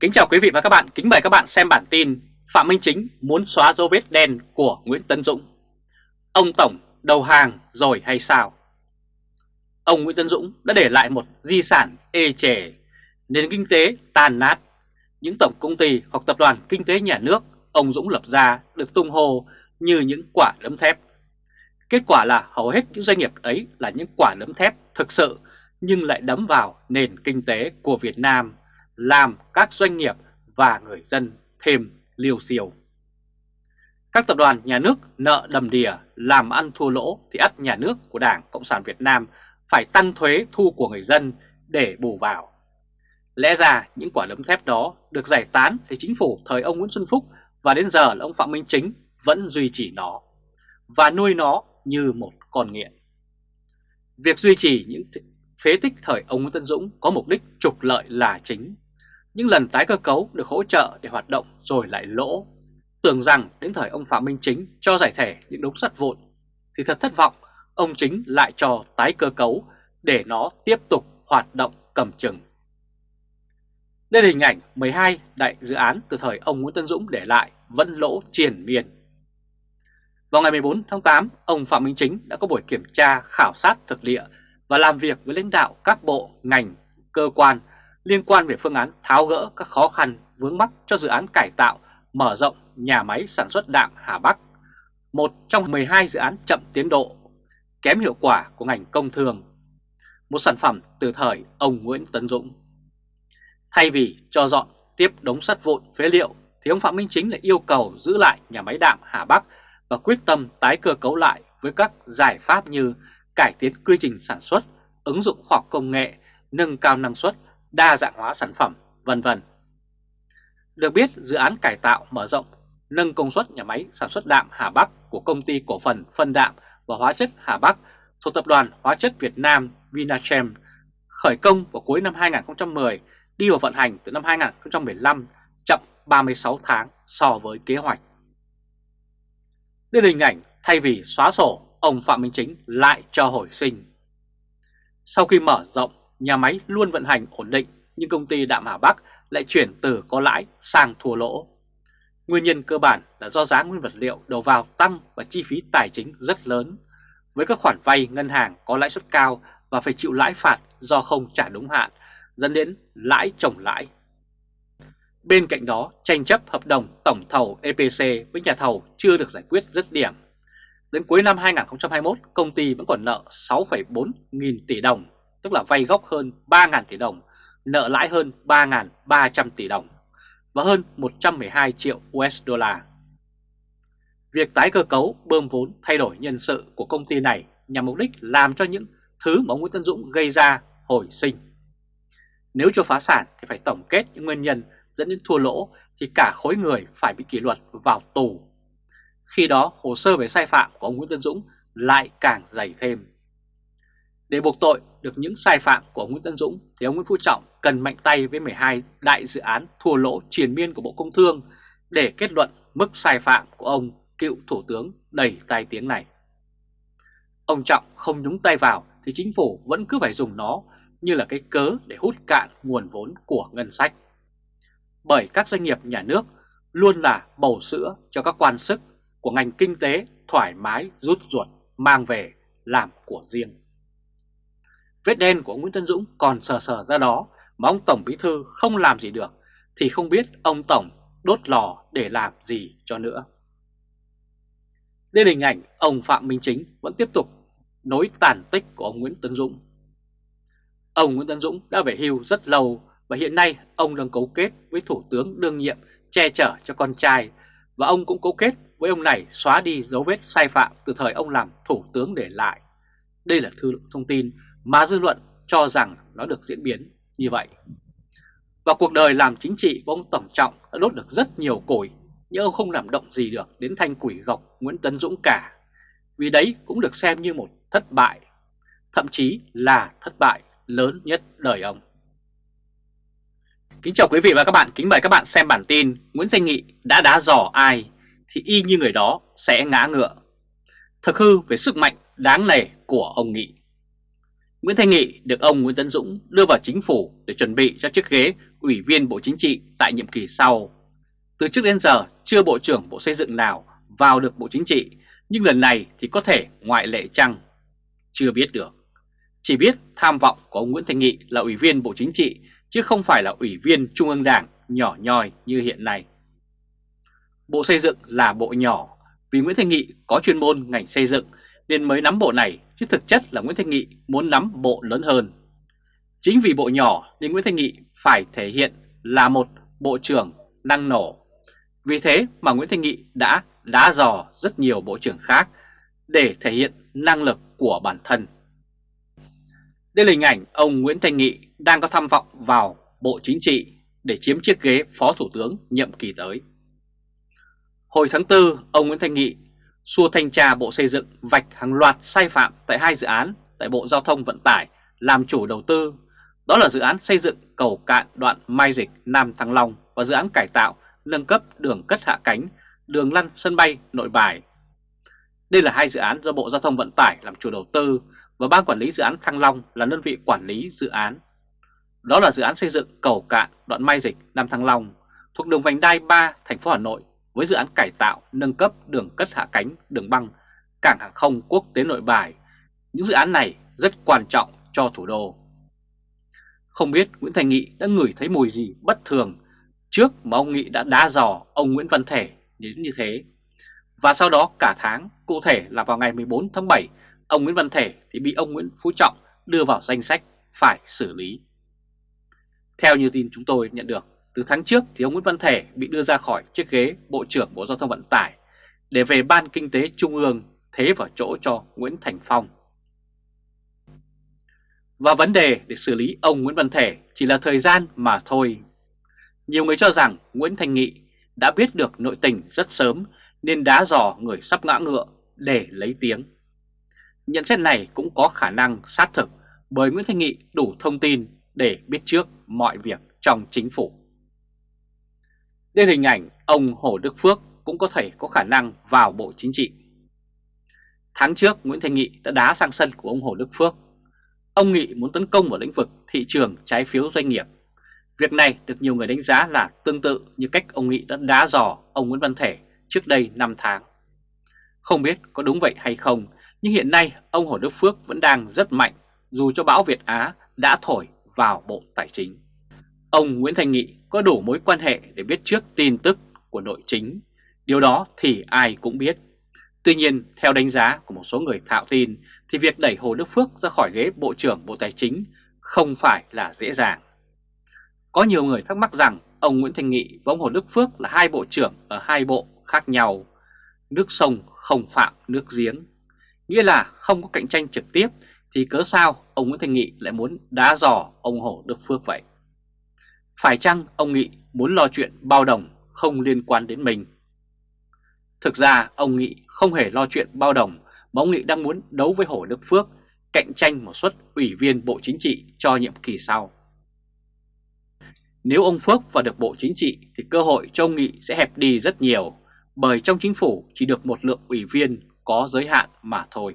Kính chào quý vị và các bạn, kính mời các bạn xem bản tin Phạm Minh Chính muốn xóa dấu vết đen của Nguyễn tấn Dũng. Ông Tổng đầu hàng rồi hay sao? Ông Nguyễn tấn Dũng đã để lại một di sản ê chề, nền kinh tế tàn nát. Những tổng công ty hoặc tập đoàn kinh tế nhà nước ông Dũng lập ra được tung hô như những quả đấm thép. Kết quả là hầu hết những doanh nghiệp ấy là những quả đấm thép thực sự nhưng lại đấm vào nền kinh tế của Việt Nam làm các doanh nghiệp và người dân thêm liều siêu. Các tập đoàn nhà nước nợ đầm đìa làm ăn thua lỗ thì ắt nhà nước của Đảng Cộng sản Việt Nam phải tăng thuế thu của người dân để bù vào. Lẽ ra những quả đấm thép đó được giải tán thì chính phủ thời ông Nguyễn Xuân Phúc và đến giờ là ông Phạm Minh Chính vẫn duy trì nó và nuôi nó như một con nghiện. Việc duy trì những phế tích thời ông Nguyễn Tân Dũng có mục đích trục lợi là chính những lần tái cơ cấu được hỗ trợ để hoạt động rồi lại lỗ. Tưởng rằng đến thời ông Phạm Minh Chính cho giải thể những đống sắt vụn, thì thật thất vọng, ông Chính lại cho tái cơ cấu để nó tiếp tục hoạt động cầm chừng. Đây là hình ảnh 12 đại dự án từ thời ông Nguyễn Tân Dũng để lại vẫn lỗ triền miên. Vào ngày 14 tháng 8, ông Phạm Minh Chính đã có buổi kiểm tra khảo sát thực địa và làm việc với lãnh đạo các bộ, ngành, cơ quan liên quan về phương án tháo gỡ các khó khăn vướng mắc cho dự án cải tạo, mở rộng nhà máy sản xuất đạm Hà Bắc, một trong 12 dự án chậm tiến độ, kém hiệu quả của ngành công thương, một sản phẩm từ thời ông Nguyễn Tấn Dũng. Thay vì cho dọn tiếp đống sắt vụn phế liệu, thì ông Phạm Minh Chính lại yêu cầu giữ lại nhà máy đạm Hà Bắc và quyết tâm tái cơ cấu lại với các giải pháp như cải tiến quy trình sản xuất, ứng dụng khoa học công nghệ, nâng cao năng suất đa dạng hóa sản phẩm, vân vân. Được biết, dự án cải tạo mở rộng, nâng công suất nhà máy sản xuất đạm Hà Bắc của công ty cổ phần phân đạm và hóa chất Hà Bắc thuộc tập đoàn Hóa chất Việt Nam Vinachem khởi công vào cuối năm 2010, đi vào vận hành từ năm 2015, chậm 36 tháng so với kế hoạch. Đây là hình ảnh thay vì xóa sổ, ông Phạm Minh Chính lại cho hồi sinh. Sau khi mở rộng nhà máy luôn vận hành ổn định nhưng công ty Đạm Hà Bắc lại chuyển từ có lãi sang thua lỗ. Nguyên nhân cơ bản là do giá nguyên vật liệu đầu vào tăng và chi phí tài chính rất lớn. Với các khoản vay ngân hàng có lãi suất cao và phải chịu lãi phạt do không trả đúng hạn, dẫn đến lãi chồng lãi. Bên cạnh đó, tranh chấp hợp đồng tổng thầu EPC với nhà thầu chưa được giải quyết dứt điểm. Đến cuối năm 2021, công ty vẫn còn nợ 6,4 nghìn tỷ đồng tức là vay gốc hơn 3.000 tỷ đồng, nợ lãi hơn 3.300 tỷ đồng và hơn 112 triệu USD. Việc tái cơ cấu bơm vốn thay đổi nhân sự của công ty này nhằm mục đích làm cho những thứ mà ông Nguyễn Tân Dũng gây ra hồi sinh. Nếu cho phá sản thì phải tổng kết những nguyên nhân dẫn đến thua lỗ thì cả khối người phải bị kỷ luật vào tù. Khi đó hồ sơ về sai phạm của ông Nguyễn Tân Dũng lại càng dày thêm. Để buộc tội được những sai phạm của Nguyễn Tân Dũng, thì ông Nguyễn Phú Trọng cần mạnh tay với 12 đại dự án thua lỗ triền miên của Bộ Công Thương để kết luận mức sai phạm của ông cựu Thủ tướng đầy tai tiếng này. Ông Trọng không nhúng tay vào thì chính phủ vẫn cứ phải dùng nó như là cái cớ để hút cạn nguồn vốn của ngân sách. Bởi các doanh nghiệp nhà nước luôn là bầu sữa cho các quan sức của ngành kinh tế thoải mái, rút ruột, mang về, làm của riêng. Vết đen của ông Nguyễn Tân Dũng còn sờ sờ ra đó, mà ông Tổng Bí Thư không làm gì được, thì không biết ông Tổng đốt lò để làm gì cho nữa. Đây là hình ảnh ông Phạm Minh Chính vẫn tiếp tục nối tàn tích của ông Nguyễn Tân Dũng. Ông Nguyễn Tân Dũng đã về hưu rất lâu và hiện nay ông đang cấu kết với Thủ tướng đương nhiệm che chở cho con trai và ông cũng cấu kết với ông này xóa đi dấu vết sai phạm từ thời ông làm Thủ tướng để lại. Đây là thư thông tin mà dư luận cho rằng nó được diễn biến như vậy. Và cuộc đời làm chính trị của ông Tổng Trọng đã đốt được rất nhiều củi, nhưng ông không làm động gì được đến thanh quỷ gọc Nguyễn Tấn Dũng cả. Vì đấy cũng được xem như một thất bại, thậm chí là thất bại lớn nhất đời ông. Kính chào quý vị và các bạn, kính mời các bạn xem bản tin Nguyễn Thanh Nghị đã đá giò ai thì y như người đó sẽ ngã ngựa. Thực hư về sức mạnh đáng nể của ông Nghị. Nguyễn Thanh Nghị được ông Nguyễn Tấn Dũng đưa vào chính phủ để chuẩn bị cho chiếc ghế Ủy viên Bộ Chính trị tại nhiệm kỳ sau. Từ trước đến giờ chưa Bộ trưởng Bộ Xây dựng nào vào được Bộ Chính trị, nhưng lần này thì có thể ngoại lệ chăng? Chưa biết được. Chỉ biết tham vọng của ông Nguyễn Thanh Nghị là Ủy viên Bộ Chính trị chứ không phải là Ủy viên Trung ương Đảng nhỏ nhoi như hiện nay. Bộ Xây dựng là bộ nhỏ vì Nguyễn Thanh Nghị có chuyên môn ngành xây dựng nên mới nắm bộ này chứ thực chất là Nguyễn Thanh Nghị muốn nắm bộ lớn hơn. Chính vì bộ nhỏ nên Nguyễn Thanh Nghị phải thể hiện là một bộ trưởng năng nổ. Vì thế mà Nguyễn Thanh Nghị đã đá dò rất nhiều bộ trưởng khác để thể hiện năng lực của bản thân. Đây là hình ảnh ông Nguyễn Thanh Nghị đang có tham vọng vào Bộ Chính trị để chiếm chiếc ghế Phó Thủ tướng nhiệm kỳ tới. Hồi tháng 4, ông Nguyễn Thanh Nghị xua thanh tra Bộ Xây dựng vạch hàng loạt sai phạm tại hai dự án tại Bộ Giao thông Vận tải làm chủ đầu tư. Đó là dự án xây dựng cầu cạn đoạn Mai Dịch Nam Thăng Long và dự án cải tạo nâng cấp đường cất hạ cánh, đường lăn sân bay nội bài. Đây là hai dự án do Bộ Giao thông Vận tải làm chủ đầu tư và Ban Quản lý Dự án Thăng Long là đơn vị quản lý dự án. Đó là dự án xây dựng cầu cạn đoạn Mai Dịch Nam Thăng Long thuộc đường vành đai 3 thành phố Hà Nội với dự án cải tạo, nâng cấp đường cất hạ cánh, đường băng, cảng hàng không quốc tế nội bài. Những dự án này rất quan trọng cho thủ đô. Không biết Nguyễn Thành Nghị đã ngửi thấy mùi gì bất thường trước mà ông Nghị đã đá dò ông Nguyễn Văn Thể đến như thế. Và sau đó cả tháng, cụ thể là vào ngày 14 tháng 7, ông Nguyễn Văn Thể thì bị ông Nguyễn Phú Trọng đưa vào danh sách phải xử lý. Theo như tin chúng tôi nhận được, từ tháng trước thì ông Nguyễn Văn Thể bị đưa ra khỏi chiếc ghế Bộ trưởng Bộ Giao thông Vận tải để về Ban Kinh tế Trung ương thế vào chỗ cho Nguyễn Thành Phong. Và vấn đề để xử lý ông Nguyễn Văn Thể chỉ là thời gian mà thôi. Nhiều người cho rằng Nguyễn Thành Nghị đã biết được nội tình rất sớm nên đá dò người sắp ngã ngựa để lấy tiếng. Nhận xét này cũng có khả năng sát thực bởi Nguyễn Thanh Nghị đủ thông tin để biết trước mọi việc trong chính phủ. Đây hình ảnh ông Hồ Đức Phước cũng có thể có khả năng vào Bộ Chính trị. Tháng trước Nguyễn Thanh Nghị đã đá sang sân của ông Hồ Đức Phước. Ông Nghị muốn tấn công vào lĩnh vực thị trường trái phiếu doanh nghiệp. Việc này được nhiều người đánh giá là tương tự như cách ông Nghị đã đá dò ông Nguyễn Văn Thể trước đây 5 tháng. Không biết có đúng vậy hay không, nhưng hiện nay ông Hồ Đức Phước vẫn đang rất mạnh dù cho bão Việt Á đã thổi vào Bộ Tài chính. Ông Nguyễn Thành Nghị có đủ mối quan hệ để biết trước tin tức của nội chính, điều đó thì ai cũng biết. Tuy nhiên, theo đánh giá của một số người thạo tin, thì việc đẩy Hồ Đức Phước ra khỏi ghế Bộ trưởng Bộ Tài chính không phải là dễ dàng. Có nhiều người thắc mắc rằng ông Nguyễn Thành Nghị và ông Hồ Đức Phước là hai bộ trưởng ở hai bộ khác nhau. Nước sông không phạm nước giếng. Nghĩa là không có cạnh tranh trực tiếp thì cớ sao ông Nguyễn Thành Nghị lại muốn đá dò ông Hồ Đức Phước vậy? Phải chăng ông Nghị muốn lo chuyện bao đồng không liên quan đến mình? Thực ra ông Nghị không hề lo chuyện bao đồng mà ông Nghị đang muốn đấu với Hồ Đức Phước cạnh tranh một suất ủy viên Bộ Chính trị cho nhiệm kỳ sau. Nếu ông Phước vào được Bộ Chính trị thì cơ hội cho ông Nghị sẽ hẹp đi rất nhiều bởi trong chính phủ chỉ được một lượng ủy viên có giới hạn mà thôi.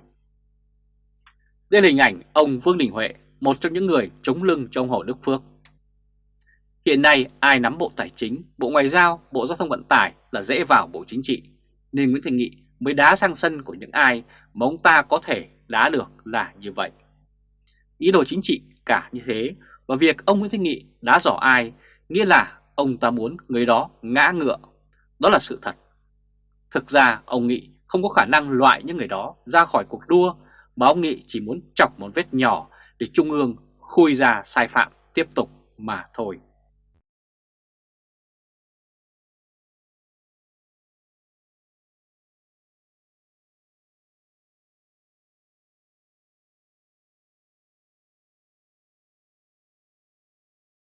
Đây là hình ảnh ông Vương Đình Huệ, một trong những người chống lưng trong Hồ Đức Phước. Hiện nay ai nắm Bộ Tài chính, Bộ Ngoại giao, Bộ Giao thông Vận tải là dễ vào Bộ Chính trị, nên Nguyễn Thành Nghị mới đá sang sân của những ai mà ông ta có thể đá được là như vậy. Ý đồ chính trị cả như thế và việc ông Nguyễn Thành Nghị đá giỏ ai nghĩa là ông ta muốn người đó ngã ngựa. Đó là sự thật. Thực ra ông Nghị không có khả năng loại những người đó ra khỏi cuộc đua mà ông Nghị chỉ muốn chọc một vết nhỏ để Trung ương khui ra sai phạm tiếp tục mà thôi.